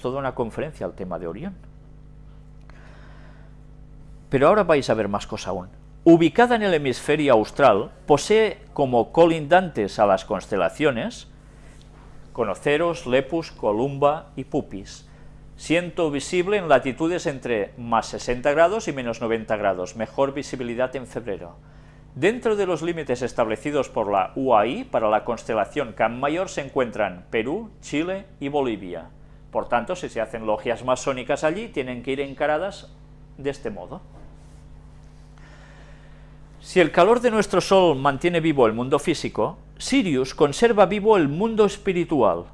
toda una conferencia al tema de Orión. Pero ahora vais a ver más cosa aún. Ubicada en el hemisferio austral, posee como colindantes a las constelaciones Conoceros, Lepus, Columba y Pupis, siendo visible en latitudes entre más 60 grados y menos 90 grados, mejor visibilidad en febrero. Dentro de los límites establecidos por la UAI para la constelación Can Mayor se encuentran Perú, Chile y Bolivia. Por tanto, si se hacen logias masónicas allí, tienen que ir encaradas de este modo. Si el calor de nuestro Sol mantiene vivo el mundo físico, Sirius conserva vivo el mundo espiritual.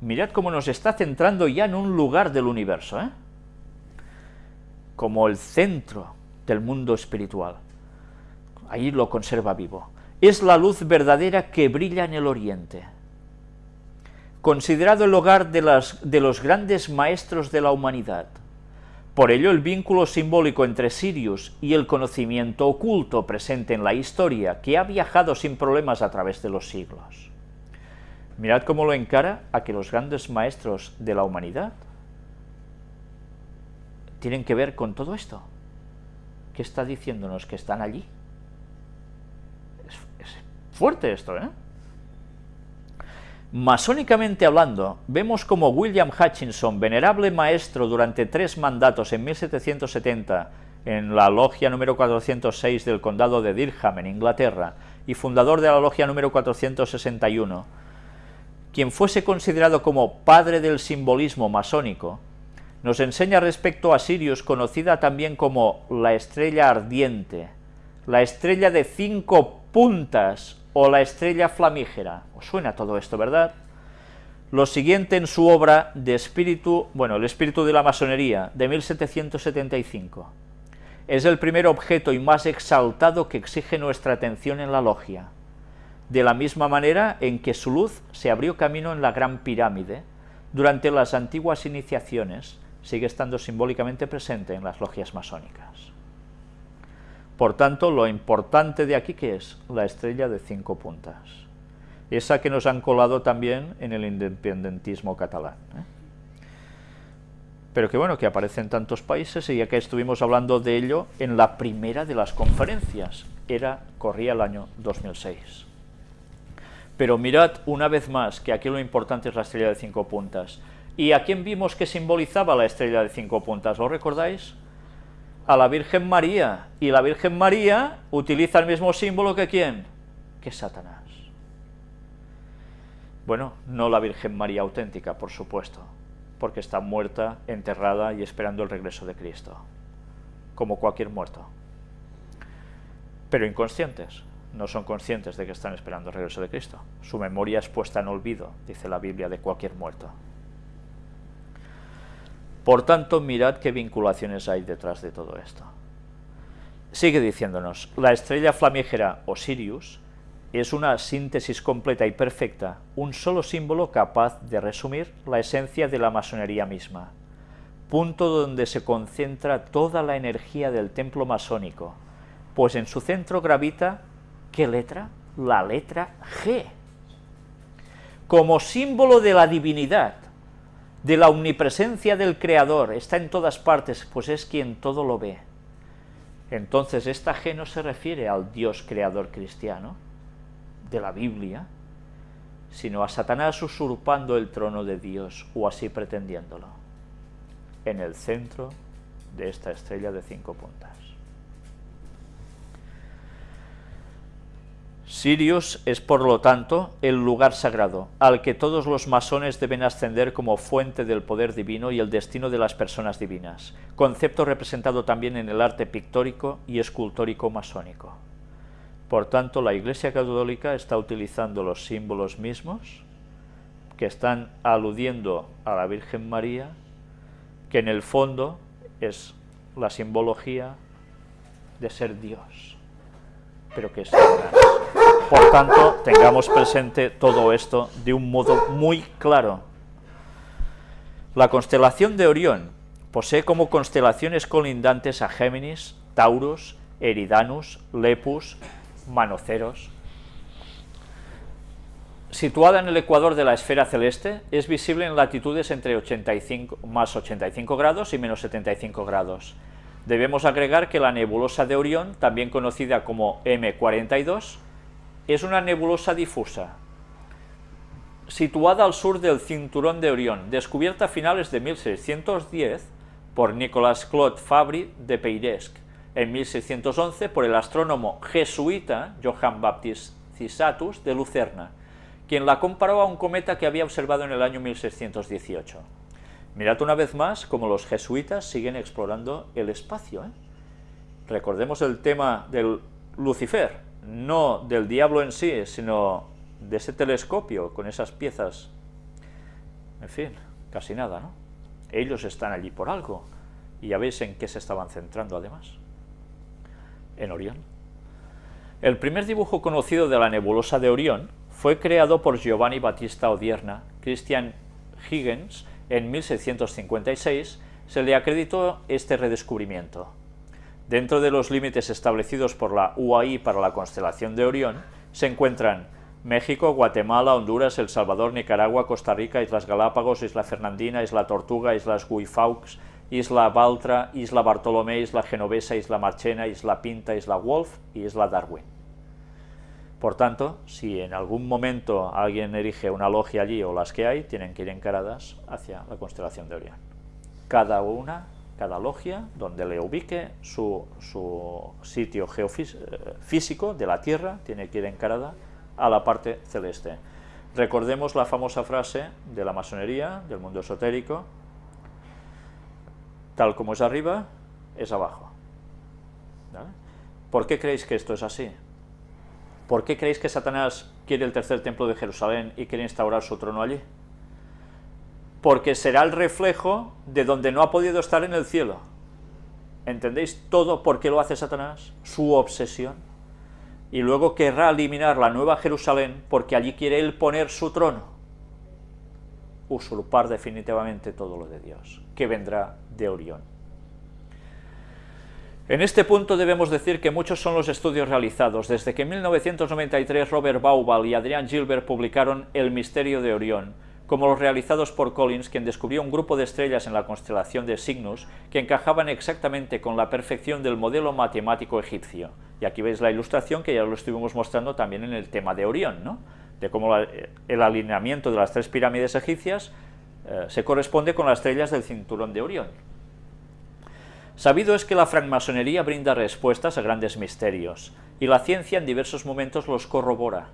Mirad cómo nos está centrando ya en un lugar del universo, ¿eh? como el centro del mundo espiritual. Ahí lo conserva vivo. Es la luz verdadera que brilla en el oriente. Considerado el hogar de, los grandes maestros de la humanidad, por ello, el vínculo simbólico entre Sirius y el conocimiento oculto presente en la historia, que ha viajado sin problemas a través de los siglos. Mirad cómo lo encara a que los grandes maestros de la humanidad tienen que ver con todo esto. ¿Qué está diciéndonos? Que están allí. Es, es fuerte esto, ¿eh? Masónicamente hablando, vemos como William Hutchinson, venerable maestro durante tres mandatos en 1770 en la logia número 406 del condado de Durham, en Inglaterra, y fundador de la logia número 461, quien fuese considerado como padre del simbolismo masónico, nos enseña respecto a Sirius, conocida también como la estrella ardiente, la estrella de cinco puntas o la estrella flamígera. ¿Os suena todo esto, verdad? Lo siguiente en su obra de espíritu, bueno, el espíritu de la masonería, de 1775. Es el primer objeto y más exaltado que exige nuestra atención en la logia. De la misma manera en que su luz se abrió camino en la Gran Pirámide, durante las antiguas iniciaciones, sigue estando simbólicamente presente en las logias masónicas. Por tanto, lo importante de aquí, que es? La estrella de cinco puntas. Esa que nos han colado también en el independentismo catalán. ¿eh? Pero que bueno, que aparece en tantos países, y ya que estuvimos hablando de ello en la primera de las conferencias, era, corría el año 2006. Pero mirad una vez más que aquí lo importante es la estrella de cinco puntas. ¿Y a quién vimos que simbolizaba la estrella de cinco puntas? ¿Lo recordáis? A la Virgen María, y la Virgen María utiliza el mismo símbolo que quién, que Satanás. Bueno, no la Virgen María auténtica, por supuesto, porque está muerta, enterrada y esperando el regreso de Cristo, como cualquier muerto. Pero inconscientes, no son conscientes de que están esperando el regreso de Cristo. Su memoria es puesta en olvido, dice la Biblia, de cualquier muerto. Por tanto, mirad qué vinculaciones hay detrás de todo esto. Sigue diciéndonos, la estrella flamígera o Sirius es una síntesis completa y perfecta, un solo símbolo capaz de resumir la esencia de la masonería misma, punto donde se concentra toda la energía del templo masónico, pues en su centro gravita, ¿qué letra? La letra G. Como símbolo de la divinidad, de la omnipresencia del Creador, está en todas partes, pues es quien todo lo ve. Entonces esta G no se refiere al Dios creador cristiano de la Biblia, sino a Satanás usurpando el trono de Dios, o así pretendiéndolo, en el centro de esta estrella de cinco puntas. Sirius es, por lo tanto, el lugar sagrado, al que todos los masones deben ascender como fuente del poder divino y el destino de las personas divinas, concepto representado también en el arte pictórico y escultórico masónico. Por tanto, la Iglesia Católica está utilizando los símbolos mismos, que están aludiendo a la Virgen María, que en el fondo es la simbología de ser Dios, pero que es por tanto, tengamos presente todo esto de un modo muy claro. La constelación de Orión posee como constelaciones colindantes a Géminis, Taurus, Eridanus, Lepus, Manoceros. Situada en el ecuador de la esfera celeste, es visible en latitudes entre 85, más 85 grados y menos 75 grados. Debemos agregar que la nebulosa de Orión, también conocida como M42, es una nebulosa difusa, situada al sur del cinturón de Orión, descubierta a finales de 1610 por Nicolas Claude Fabry de Peiresc, en 1611 por el astrónomo jesuita Johann Baptist Cisatus de Lucerna, quien la comparó a un cometa que había observado en el año 1618. Mirad una vez más cómo los jesuitas siguen explorando el espacio. ¿eh? Recordemos el tema del Lucifer, no del diablo en sí, sino de ese telescopio con esas piezas. En fin, casi nada, ¿no? Ellos están allí por algo. Y ya veis en qué se estaban centrando además. En Orión. El primer dibujo conocido de la nebulosa de Orión fue creado por Giovanni Battista Odierna, Christian Huygens, en 1656, se le acreditó este redescubrimiento. Dentro de los límites establecidos por la UAI para la constelación de Orión, se encuentran México, Guatemala, Honduras, El Salvador, Nicaragua, Costa Rica, Islas Galápagos, Isla Fernandina, Isla Tortuga, Islas Guifaux, Isla Baltra, Isla Bartolomé, Isla Genovesa, Isla Marchena, Isla Pinta, Isla Wolf y Isla Darwin. Por tanto, si en algún momento alguien erige una logia allí o las que hay, tienen que ir encaradas hacia la constelación de Orión. Cada una, cada logia, donde le ubique su, su sitio geofísico de la Tierra, tiene que ir encarada a la parte celeste. Recordemos la famosa frase de la masonería, del mundo esotérico, tal como es arriba, es abajo. ¿Por qué creéis que esto es así? ¿Por qué creéis que Satanás quiere el tercer templo de Jerusalén y quiere instaurar su trono allí? Porque será el reflejo de donde no ha podido estar en el cielo. ¿Entendéis todo por qué lo hace Satanás? Su obsesión y luego querrá eliminar la nueva Jerusalén porque allí quiere él poner su trono, usurpar definitivamente todo lo de Dios, que vendrá de Orión. En este punto debemos decir que muchos son los estudios realizados, desde que en 1993 Robert Baubal y Adrian Gilbert publicaron El misterio de Orión, como los realizados por Collins, quien descubrió un grupo de estrellas en la constelación de Cygnus que encajaban exactamente con la perfección del modelo matemático egipcio. Y aquí veis la ilustración que ya lo estuvimos mostrando también en el tema de Orión, ¿no? de cómo el alineamiento de las tres pirámides egipcias eh, se corresponde con las estrellas del cinturón de Orión. Sabido es que la francmasonería brinda respuestas a grandes misterios, y la ciencia en diversos momentos los corrobora.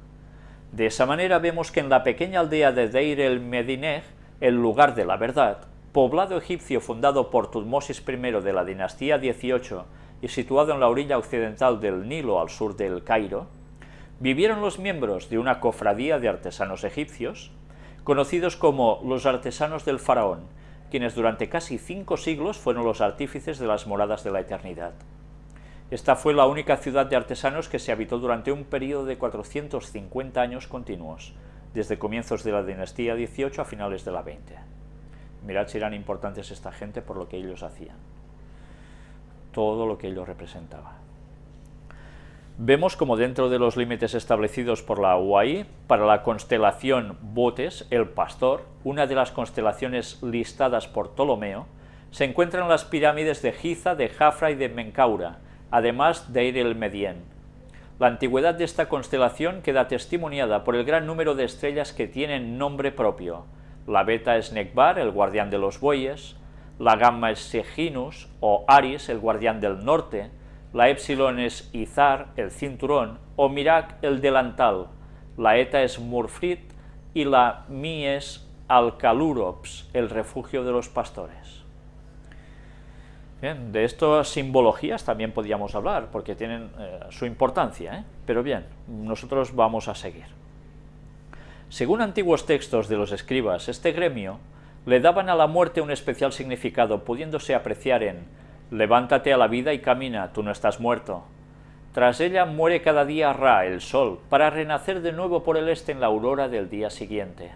De esa manera vemos que en la pequeña aldea de Deir el Medineh, el lugar de la verdad, poblado egipcio fundado por Tutmosis I de la dinastía 18 y situado en la orilla occidental del Nilo al sur del Cairo, vivieron los miembros de una cofradía de artesanos egipcios, conocidos como los artesanos del faraón, quienes durante casi cinco siglos fueron los artífices de las moradas de la eternidad. Esta fue la única ciudad de artesanos que se habitó durante un periodo de 450 años continuos, desde comienzos de la dinastía 18 a finales de la 20. Mirad si eran importantes esta gente por lo que ellos hacían, todo lo que ellos representaban. Vemos como dentro de los límites establecidos por la UAI, para la constelación Botes, el Pastor, una de las constelaciones listadas por Ptolomeo, se encuentran las pirámides de Giza, de Jafra y de Menkaura, además de Ir el Medien. La antigüedad de esta constelación queda testimoniada por el gran número de estrellas que tienen nombre propio. La beta es Nekbar, el guardián de los bueyes, la gamma es Seginus o Aris, el guardián del norte, la epsilon es Izar, el cinturón, o Mirak, el delantal, la eta es Murfrit y la mi es Alcalurops, el refugio de los pastores de estas simbologías también podríamos hablar, porque tienen eh, su importancia, ¿eh? pero bien, nosotros vamos a seguir. Según antiguos textos de los escribas, este gremio le daban a la muerte un especial significado, pudiéndose apreciar en «Levántate a la vida y camina, tú no estás muerto». Tras ella muere cada día Ra, el sol, para renacer de nuevo por el este en la aurora del día siguiente,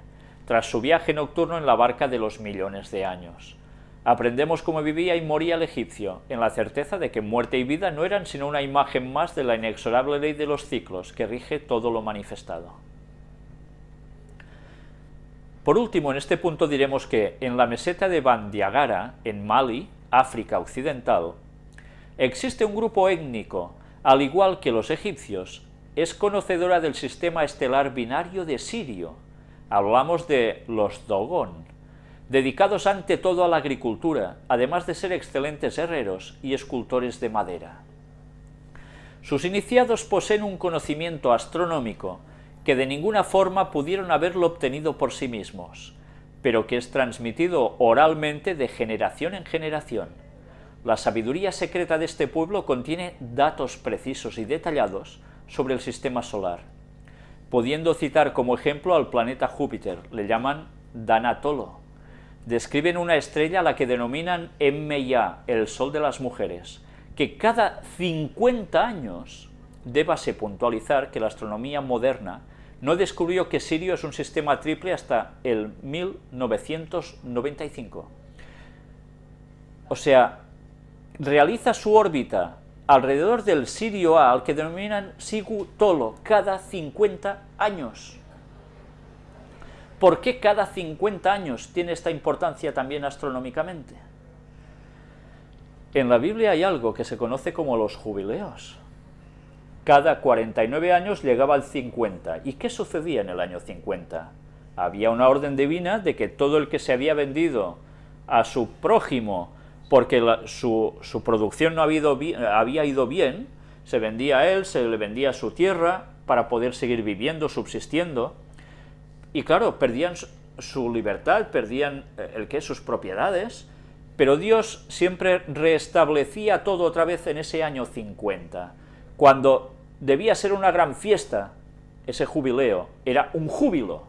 tras su viaje nocturno en la barca de los millones de años. Aprendemos cómo vivía y moría el egipcio, en la certeza de que muerte y vida no eran sino una imagen más de la inexorable ley de los ciclos que rige todo lo manifestado. Por último, en este punto diremos que en la meseta de Bandiagara, en Mali, África Occidental, existe un grupo étnico, al igual que los egipcios, es conocedora del sistema estelar binario de Sirio. Hablamos de los Dogon, dedicados ante todo a la agricultura, además de ser excelentes herreros y escultores de madera. Sus iniciados poseen un conocimiento astronómico que de ninguna forma pudieron haberlo obtenido por sí mismos, pero que es transmitido oralmente de generación en generación. La sabiduría secreta de este pueblo contiene datos precisos y detallados sobre el sistema solar, pudiendo citar como ejemplo al planeta Júpiter, le llaman Danatolo. Describen una estrella a la que denominan Emmeya, el sol de las mujeres, que cada 50 años, débase puntualizar que la astronomía moderna no descubrió que Sirio es un sistema triple hasta el 1995. O sea, realiza su órbita alrededor del Sirio A, al que denominan Sigu Tolo, cada 50 años. ¿Por qué cada 50 años tiene esta importancia también astronómicamente? En la Biblia hay algo que se conoce como los jubileos. Cada 49 años llegaba al 50. ¿Y qué sucedía en el año 50? Había una orden divina de que todo el que se había vendido a su prójimo porque su, producción no había ido bien, se vendía a él, se le vendía su tierra para poder seguir viviendo, subsistiendo, y claro, perdían su libertad, perdían eh, el que sus propiedades, pero Dios siempre restablecía todo otra vez en ese año 50, cuando debía ser una gran fiesta, ese jubileo, era un júbilo,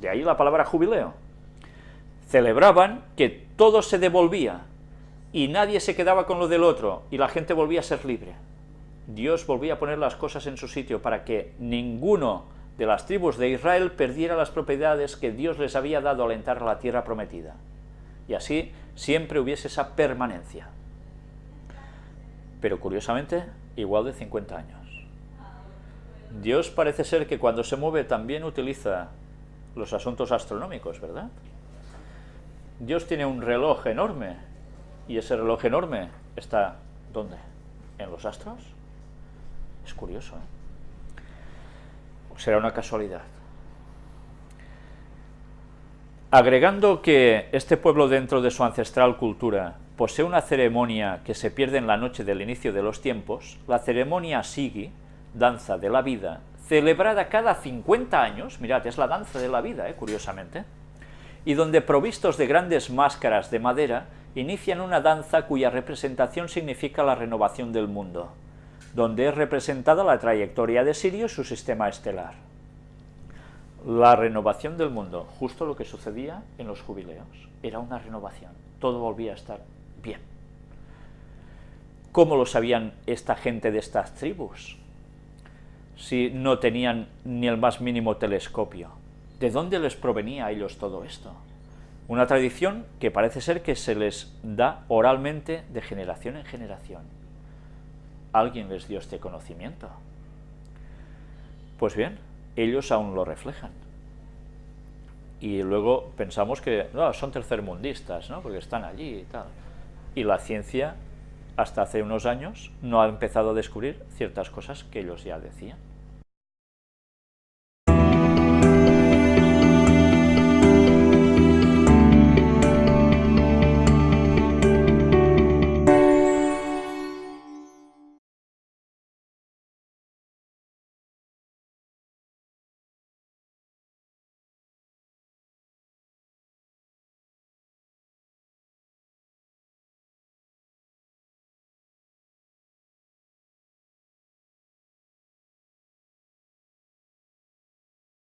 de ahí la palabra jubileo. Celebraban que todo se devolvía, y nadie se quedaba con lo del otro, y la gente volvía a ser libre. Dios volvía a poner las cosas en su sitio para que ninguno de las tribus de Israel perdiera las propiedades que Dios les había dado al entrar a la tierra prometida. Y así siempre hubiese esa permanencia. Pero curiosamente, igual de 50 años. Dios parece ser que cuando se mueve también utiliza los asuntos astronómicos, ¿verdad? Dios tiene un reloj enorme y ese reloj enorme está, ¿dónde? ¿En los astros? Es curioso, ¿eh? Será una casualidad. Agregando que este pueblo dentro de su ancestral cultura posee una ceremonia que se pierde en la noche del inicio de los tiempos, la ceremonia Sigi, danza de la vida, celebrada cada 50 años, mirad, es la danza de la vida, ¿eh? curiosamente, y donde provistos de grandes máscaras de madera, inician una danza cuya representación significa la renovación del mundo, donde es representada la trayectoria de Sirio y su sistema estelar. La renovación del mundo, justo lo que sucedía en los jubileos, era una renovación, todo volvía a estar bien. ¿Cómo lo sabían esta gente de estas tribus? Si no tenían ni el más mínimo telescopio. ¿De dónde les provenía a ellos todo esto? Una tradición que parece ser que se les da oralmente de generación en generación. ¿Alguien les dio este conocimiento? Pues bien, ellos aún lo reflejan. Y luego pensamos que no, son tercermundistas, ¿no? porque están allí y tal. Y la ciencia, hasta hace unos años, no ha empezado a descubrir ciertas cosas que ellos ya decían.